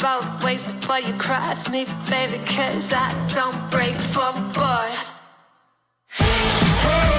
both ways before you cross me, baby, cause I don't break for boys. Hey.